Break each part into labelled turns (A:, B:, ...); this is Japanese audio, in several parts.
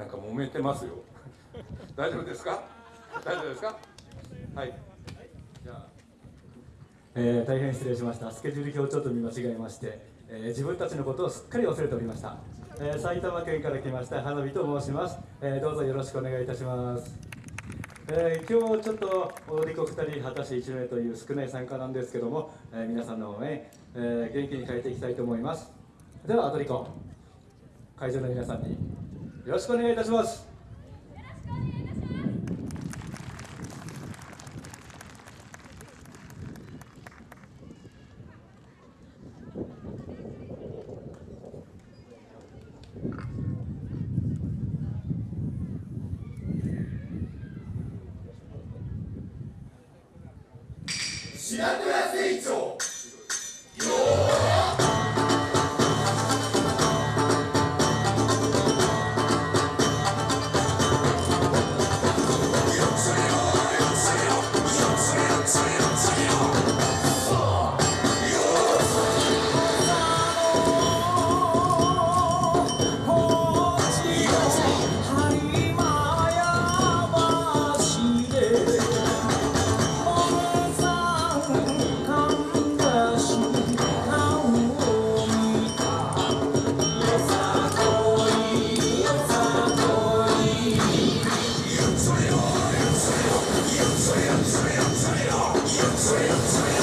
A: なんか揉めてますよ。大丈夫ですか？大丈夫ですか？はい。じゃあ。
B: えー、大変失礼しました。スケジュール表ちょっと見間違えまして、えー自分たちのことをすっかり忘れておりました、えー埼玉県から来ました花火と申します、えーどうぞよろしくお願いいたします、えー今日ちょっと踊り子2人果たし1名という少ない参加なんですけども、えー皆さんの応援、えー元気に変えていきたいと思います。では踊り子会場の皆さんに。よろしくお願いいたします。Deus.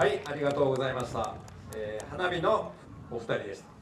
A: はいありがとうございました、えー花火のお二人でした。